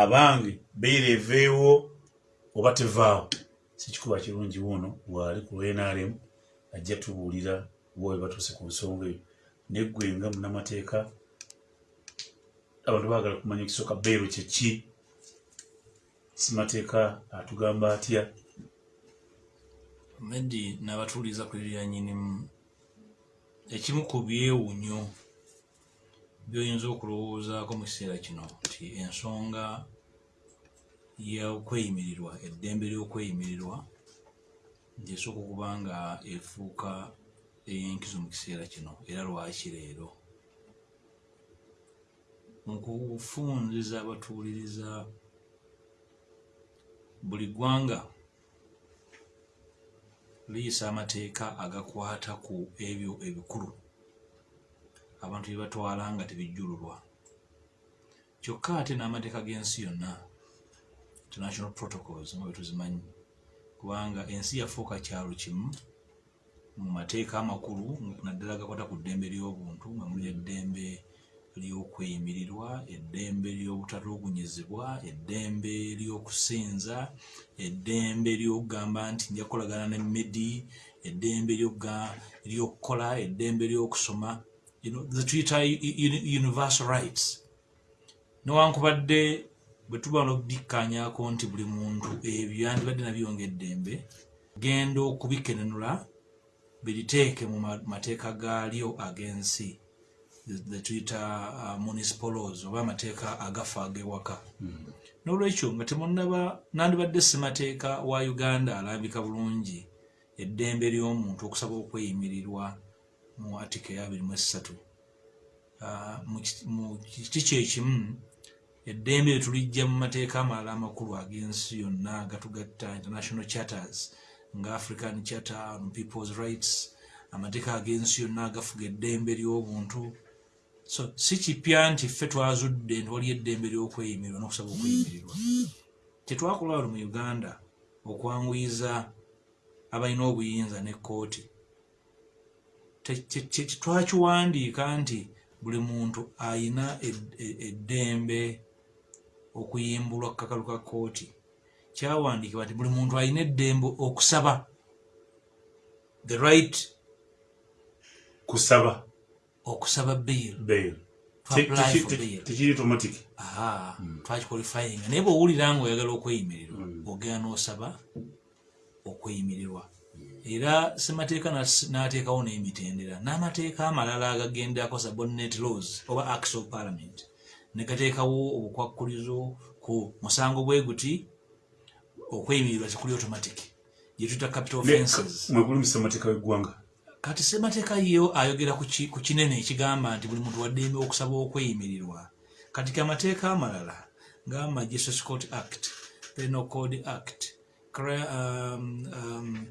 abange beera eveewo oba tevaawo. Sikikuba kirungi wuno bwali ku lnrm ajja tubuulira bwe batuuse ku nsonga eyo. Neggwe nga munamateeka abantu baagala kumanya ekisooka beero kyeki simateeka atugamba atya? Medi n'abatuuliza ku eryanyinimu ekimu ku byewunyo byoyinza okulowoozaako mu kiseera kino nti ensonga y'okweyimirirwa eddembe ly'okweyimirirwa gyesooka okuba nga efuuka ey'enkizo mu kiseera kino. Era lwaki leero? Mu kufunziza abatuuliriza buli ggwanga liyisa amateeka agakwata ku ebyo ebikulu abantu bye batwala nga tebijjululwa kyokka ate n'amateeka g'ensi yonna international protocols nga bwe tuzimanyi kubanga ensi yafuuka kyalo kimu mu mateeka amakulu naddala gakwata ku ddembe ly'obuntu nga muli eddembe ly'okweyimirirwa eddembe ly'obutatulugunyizibwa eddembe ly'okusinza eddembe ly'okugamba nti nja kukolagana ne medi eddembe ly'okukola eddembe ly'okusoma zetuyita universal rights. Newankubadde bwe tuba nokubikkaanyako nti buli muntu ebyo yandibadde nabyo ngaeddembe genda okubikenenula biriteeke mu mateeka gaalyo ag'ensi zetuyita uh, municipal laws oba amateeka agafa ag'ewaka. N'olwekyo nga temunaba nandibadde ssemateeka wa uganda alambika bulungi eddembe ly'omuntu okusaba okweyimirirwa mu atika eya 23 mu kiti kyekimu eddembe lyetulijja mu mateeka amalala amakulu ag'ensi yonna agatugatta international charters nga african charter on people's rights amateeka ag'ensi yonna agafuga eddembe ly'obuntu. So si kipya nti ffe twazudde nti wali eddembe ly'okweyimirirwa n'okusaba okweyimirirwa kyetwakola wano mu uganda okwanguyiza abalina obuyinza n'ekkooti twakiwandiika nti buli muntu ayina eddembe okuyimbulwa ku kakalu ka kkooti. Kyawandiikibwa nti buli muntu alina eddembe okusaba. The right kusaba. Okusaba bail. Tekiri automatic. Aha twakikwalifyinga naye bweowulira nga oyagala okweyimirirwa Mm. ogenda n'osaba okweyimirirwa era semateeka nas- n'ateekawo n'emitendera n'amateeka amalala agagendako subordinate laws oba acts of parliament. Negateekawo obukwakkulizo ku musango bwe guti okweyimirirwa tekuli automatic gyetuyita capital offenses mwegulumisa amateeka w'eggwanga? Kati semateeka yo ayogera ku ki- ku kinene ekigamba nti buli muntu waddembe okusaba okweyimirirwa kati ke amateeka amalala nga magistrates court act penal code act um, um,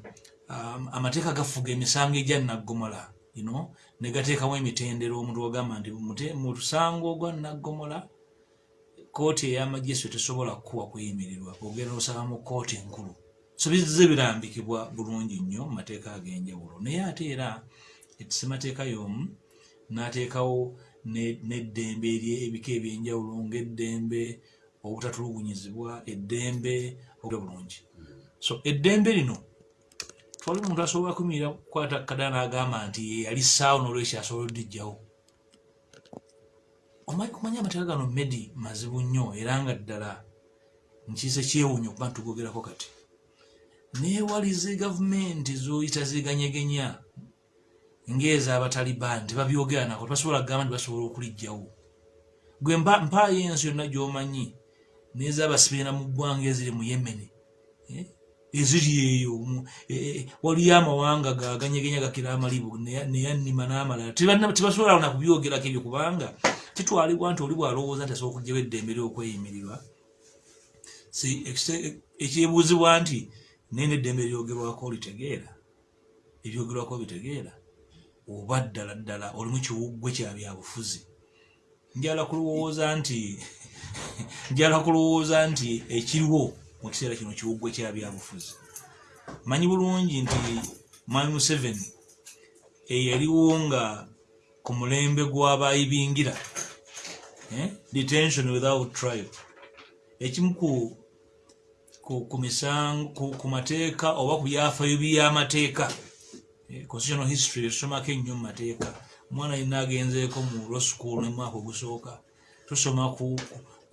amateeka gafuga emisango egya naggomola you know, ne gateekawo emitendera omuntu wagamba nti mute- mu musango ogwa naggomola kooti ey'amajistrate tesobola kukuwa kweyimirirwa ogenda osaba mu kooti enkulu. So bizze birambikibwa bulungi nnyo mateeka ag'enjawulo. Naye ate era semateeka y'omu n'ateekawo ne- n'eddembe ery'ebika ebyenjawulo ng'eddembe obutatulugunyizibwa eddembe okuta bulungi so eddembe lino twali omuntu asobola kuyimirira kukwata kada n'agamba nti yali ssaawo n'olwekyo asobola odijjawo omanyi amateeka gano medi mazibu nnyo era nga ddala nkiise kyewunya okuba ntugoogerako kati. Neewaliza gavumenti zoyita ziganyegenya ng'ez'abataliban tebabyogera nako tebasobola kugamba nti basobola okulijjawo gwe mpa- mpaayo ensi yonna gy'omanyi n'ez'abasibeera mu ggwanga eziri mu yemeni eh, eziri eyo. Mu- eh, eh, waliyo amawanga gaganyegenya gakira amalibu neya- neyannima n'amalala. Tebasobola na kubyogerako ebyo kubanga kitwalibwa nti oli bwalowooza nti asobola okugjawo eddembe ly'okweyimirirwa si ekyebuuzibwa nti naye neddembe lyogerwako litegeera ebyogerwako bitegeera oba ddala ddala olimu kiwuggwe kya byabufuzi njala kulowooza nti njala kulowooza nti ekiriwo mu kiseera kino kiwuggwe kya byabufuzi. Manyi bulungi nti mwami museveni eyaliwo nga ku mulembe gw'abayibingira eh, detention without trial. Ekimu ku ku, mateeka oba ku byafaayo byamateeka Eh, constitutional history tusomako ennyo mu mateeka. Omwana yina agenzeeko mu law school nemwaka ogusooka tusoma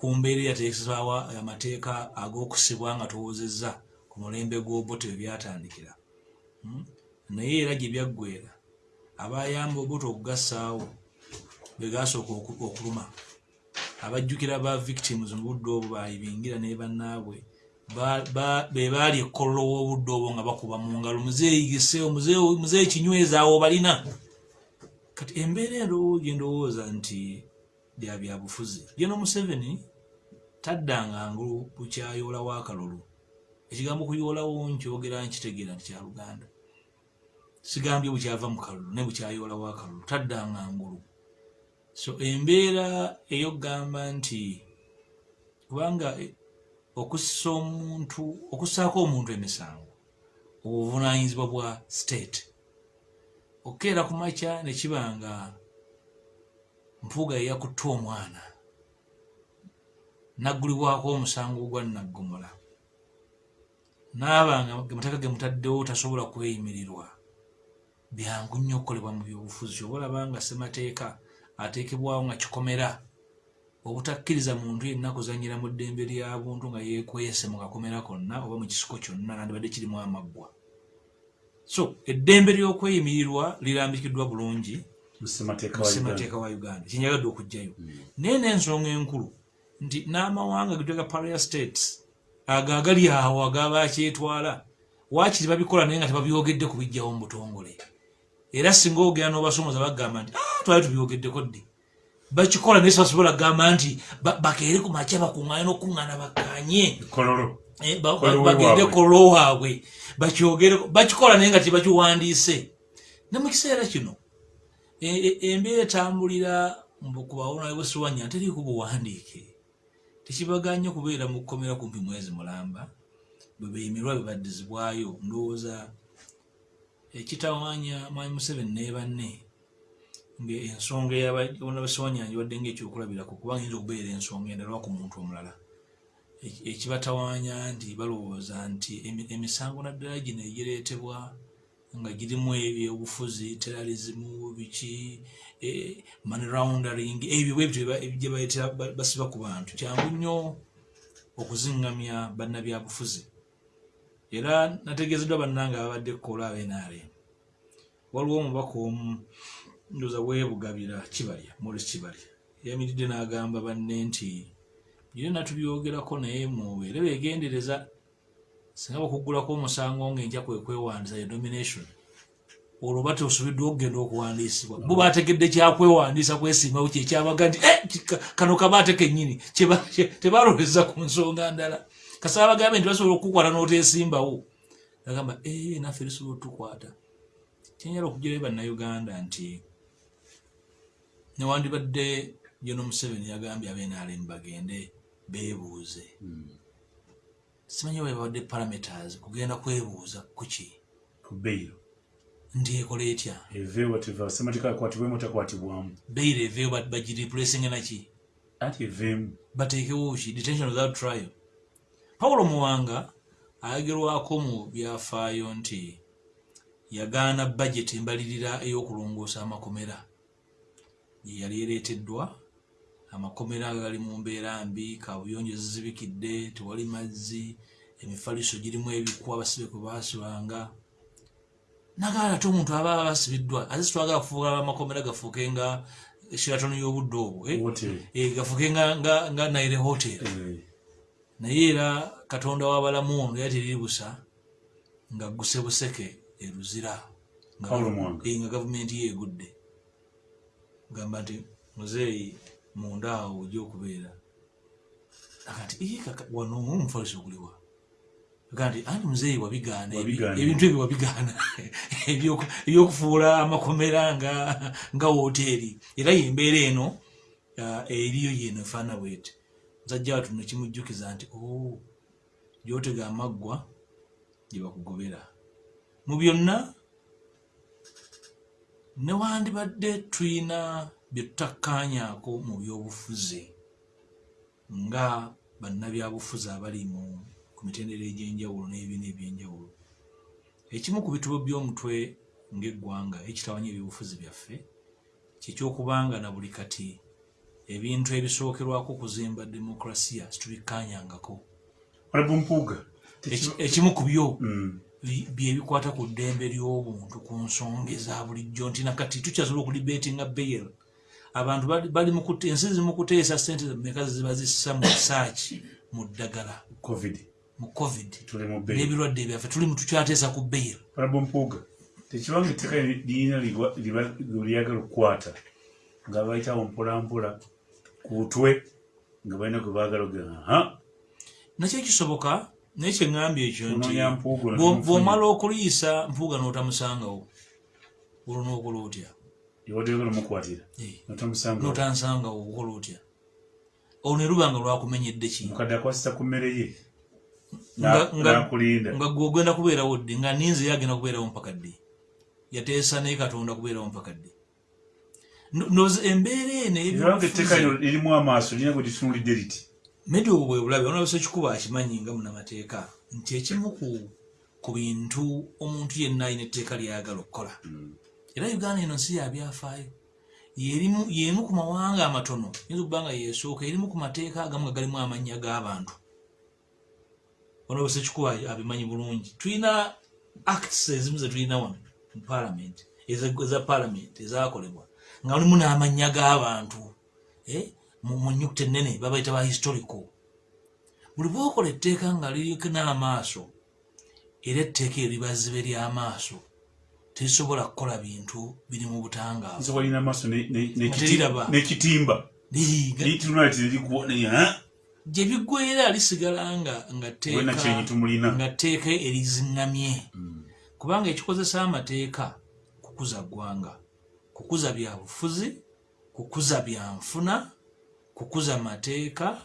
ku, mbeera eyateekesebwawo amateeka ag'okusibwa nga tuwozezza ku mulembe gw'obote we byatandikira Hmm? naye era gye byaggweera abayamba obote okugassaawo be gasooka oku- okuluma. Abajjukira ba victims mu budde obwo bayibingira ne bannaabwe. Ba- ba- be baali ekkololo w'obudde obwo nga bakuba mu ngalo. Muzeeyigise muzeeyi kinyweza awo balina. Kati embeera endowo gye ndowooza nti bya byabufuzi geno museveni taddanga ngulu bukyayoola w'akalulu. Ekigambo kuyoolawo nkyogera nkitegeera nti kya luganda. Sigambye bukyava mu kalulu ne bukyayoola w'akalulu taddanga ngulu. So embeera eyokugamba nti kubanga eh, okussa omuntu okussaako omuntu emisango obuvunanyizibwa bwa state. Okukeera ku makya ne kiba nga mpuuga yeyakutte omwana naggulibwako omusango gwa naggomola naaba nga amateeka ge mutaddewo tasobola kweyimirirwa. Byangu nnyo okukolebwa mu byobufuzi. Oba olaba nga ssemateeka ateekebwawo nga kikomera. Obutakkiriza muntu yenna kuzanyira mu ddembe lya buntu nga yeekwese mu kakomera konna oba mu kisiko kyonna nandibadde kirimu amaggwa. So eddembe ly'okweyimirirwa lirambikiddwa bulungi mu ssemateeka mu wa ssemateeka Uganda. wa uganda kyenjagadde okugjayo naye n'ensonga enkulu nti n'amawanga getwega paria states ago agali awo agaba akyetwala waakiri babikola naye nga tebabyogedde ku bijjawo mu butongole. Era singa ogenda n'obasomoza bagamba nti "Ah, twali tubyogeddeko ddi? Bakikola naye sibasobola kugamba nti ba- bakeere ku makya bakuŋŋaane n'okuŋŋaana bakkaanye Eh, bagende kololo waabwe. bakyogereko bakikola naye nga tebakiwandiise. Ne mu kiseera kino e- e- embeera etambulira mbu ku bawona bwesiwanya teriiko buwandiike tekibaganye kubeera mu kkomera kumpi mwezi mulamba bwe beeyimirwa bwe baddizibwayo ndowooza ekitawanya mwami museveni ne banne ngaensonga eyabawona besiwanyanja wadde ngaekyokulabirako kubanga yinza okubeera ensonga endala ku muntu omulala. Eki- ekibatawanya nti balowooza nti emi- emisango naddala gino egireetebwa nga girimu ebyobufuzi terrorism biki eh, money laundering ebyo bwebityo gye bayitira ba- basiba ku bantu. Kyangu nnyo okuzingamya bannabyabufuzi. Era nategeezeddwa bannange ababadde kukola abenarem waliwo omubaka omu ndoza weebugabira kibalya molis kibalya yamiridde n'agamba banne nti byonna tubyogerako naye mubeere beegendereza singa bakuggulako omusango ng'enja kwe kwewandiisa ya nomination olwo ba tosubiddwa okugenda okuwandiisibwa. Bo bategedde kyakwewandiisa kwesimbawo kyekyabaga nti "Eh, kano kabaate kennyini tebaloweza ku nsonga ndala. Kasaba bagambe nti basobola okukukwata n'oteesimbawo agamba "Eh, naffe lisobola otukwata kyenyala okugjirayo bannayuganda nti newandibadde jono museveni yagambye abenalemu bagende beebuuze simanyi bwe babadde parameters kugenda kwebuuza kuki ku beyiro nti ekola etya? Eve wativa ssemateeka akwatibwemu takwatibwamu beire eveyo bagireplacinga naki anti eveemu. Bateekewo ki? Detention without trial. Pawulo muwanga ayogerwako mu byafaayo nti yagaana budget embalirira ey'okulongoosa amakomera. Gye yali ereeteddwa amakomera gali mu mbeera mbi kabuyonjo zizibikidde tewali mazzi emifaliso girimu ebikwa abasibe kwe baasibanga. Nagala ate omuntu aba basibiddwa ate sitwagala kufuuka amakomera gafuuke nga sheraton y'obudde obwo eh? hoteri Eh, gafuuke nga, naire hotel. Naye era katonda w'abalamu ono era teriri busa nga guse buseke eruzira Nga-. Eh, gavumenti yeegudde. Gamba nti muzeeyi munda awo ojja okubeera. "Ii, kaka wano omufaliso oguliwa aga nti anti muzeeyi wabigaana ebi- Wabigaana. ebintu ebyo wabigaana? Ebyoku- ebyokufuula amakomera nga woteeri. Era yembeera eno eriyo yeno efaana bweti. Musajja watu nekimujjukiza nti "Oh, gyotega amaggwa gye bakugobera. Mu byonna newandibadde tulina bye tutakkaanyaako mu byobufuzi nga bannabyabufuzi abali mu ku mitendera egy'enjawulo n'ebibiina ebyenjawulo. Ekimu ku bitubo by'omutwe ng'eggwanga ekitawanya ebyobufuzi byaffe kyekyokubanga na buli kati ebintu ebisookerwako kuzimba demokrasiya Eki- ekimu ku byo Mm. bi- byebikwata ku ddembe ly'obuntu ku nsonga eza bulijjo nti nakati tukyasobola okulibeetinga bail abantu bali- ensi zimu kuteesa sente meka ziba zissa mu risaaki mu ddagala covid. mu covid. N'ebirwadde byaffe tuli tukyateesa ku mpuuga tekibanga etteeka lirina lyagala okukwata nga bayitawo mpolampola ku twe nga balina gwe baagala ogera aha. Nakyo kisoboka naye kyeŋŋambye ekyo nti bw'omala okuliisa mpuuga n'otamusangawo. Olwo n'okola otya liwadde oyagala omukwatira notamusanga n'otansangawo okola otya? Olwo ne lubanga lwakumenyedde ki? Mukadde akwasisa ku mmere ye. Nga- nga- nakulinda. nga gwe ogenda kubeerawo ddi nga ninze ye agenda kubeerawo mpaka ddi? Yateesa naye katonda kubeerawo mpaka ddi? No- nozi embeera eno ebanga etteeka lino lirimu amaaso lirina gwe litunulidde liti medi obwo bwe bulabe onabisa ekikuba akimanyi nga munamateeka nti ekimu ku bintu omuntu yenna alina etteeka lyayagala okukola era uganda eno nsi yabyafaayo y'emu ku mawanga amatono. Yinza okuba nga yeesooka erimu ku mateeka agamu nga galimu amannya g'abantu. Onabisa ekikuba abimanyi bulungi. Tulina acts ezimu zetulina wano mu parliament eza- parliament ezakolebwa nga mulimu n'amannya g'abantu eh, mu nnyukuta ennene babayita ba historical. Buli bwokola etteeka nga liriko n'amaaso era etteeka eryo libazibe ly'amaaso terisobola kukola bintu biri mu butangaavu. Nsobola lirina amaaso n'ekitimba lirikuwona gye biggweera lisigala nga tteeka eriziŋŋamye. Kubanga ekikozesa amateeka kukuza ggwanga kukuza byabufuzi kukuza byanfuna kukuza mateeka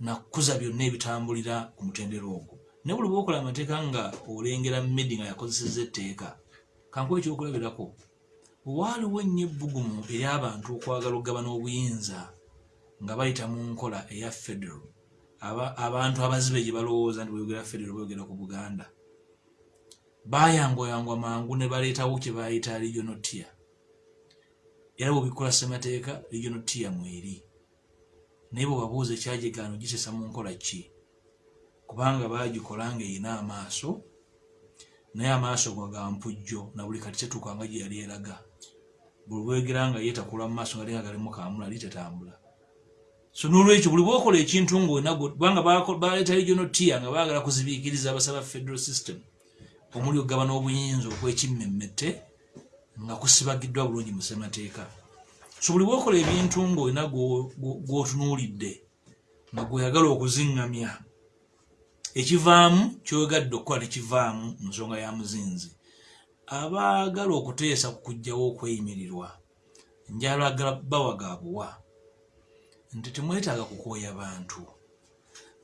na kukuza byonna ebitambulira ku mutendero ogwo. Naye buli bwokola amateeka nga olengera medi nga yakozeseza etteeka kankuba ekyokulabirako waaliwo ennyo ebbugumu eri abantu okwagala okugabana obuyinza nga bayita mu nkola eya federal. Aba- abantu abazibe gye balowooza nti bweyogera federal bweyogera ku buganda. Bayangwayangwa mangu ne baleetawo kye bayita regional tier. Era bwebikola ssemateeka regional tier mweri. Naye bwebabuuza ekyagigaano giteesa mu nkola ki? Kubanga bagikola nga erina amaaso naye amaaso go ga mpujjo na buli kati tetuuka nga gye yali eraga. Buli bwegera nga yeetakula mu maaso nga linga galimu kamula ali tetambula. So n'olwekyo buli bwokola ekintu bako- baleeta regional tier nga baagala kuzibiikiriza abasaba federal system omuli okugabana obuyinza okwekimmemmette nga kusibagiddwa bulungi mu ssemateeka. So buli bwokola ebintu gwo- gw'otunuulidde nga gweyagala okuziŋŋamya ekivaamu kyogadde okukola tekivaamu mu nsonga ya muzinzi. Abaagala okuteesa ku kujjawo okweyimirirwa njalagala bawagaabuwa nti temwetaaga kukooya bantu.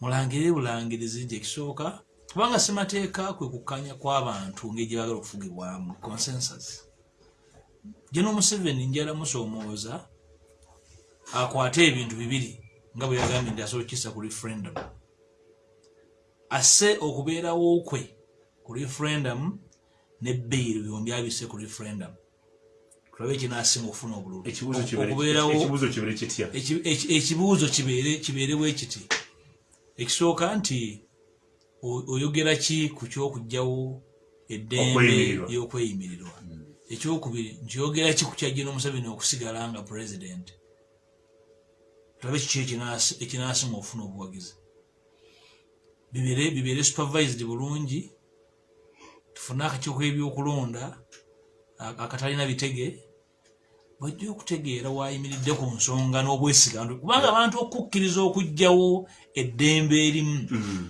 Mulangire bulangirizi nti ekisooka kubanga ssemateeka kwe kukkanya kw'abantu ngeri gye baagala okufugibwamu consensus. Geno museveni njala musoomooza akwate ebintu bibiri nga bwe yagambye nti asobola okukisa ku referendum asse okubeerawo kwe ku referendum ne beyiro byombi abise ku referendum. Tulabe ekinasinga okufuna obululu. Ekibuuzo kibeere- bwe kiti? Ekisooka nti oyogera ki ku kyokugjawo eddembe Okweyimirirwa. y'okweyimirirwa ekyokubiri nti oyogera ki ku kyajja n'omuseveni okusigala nga pulezidenti tulabe kiki ekinasinga okufuna obuwagizi bibeere bibeere supervised bulungi tufune akakiiko k'ebyokulonda a- akatalina bitege bajja okutegeera wayimiridde ku nsonga n'obwesiga kubanga abantu okukkiriza okugjawo eddembe erimu. Mm.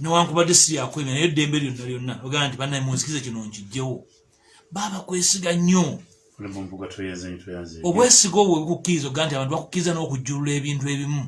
newankubadde si yakwemera naye eddembe lyonna lyonna ogamba nti bannaye munzikize kino nkijjewo baaba kwesiga nnyo. Obwesiga obwo bwekukkiriza oga nti abantu bakukkiriza n'okujjulula ebintu ebimu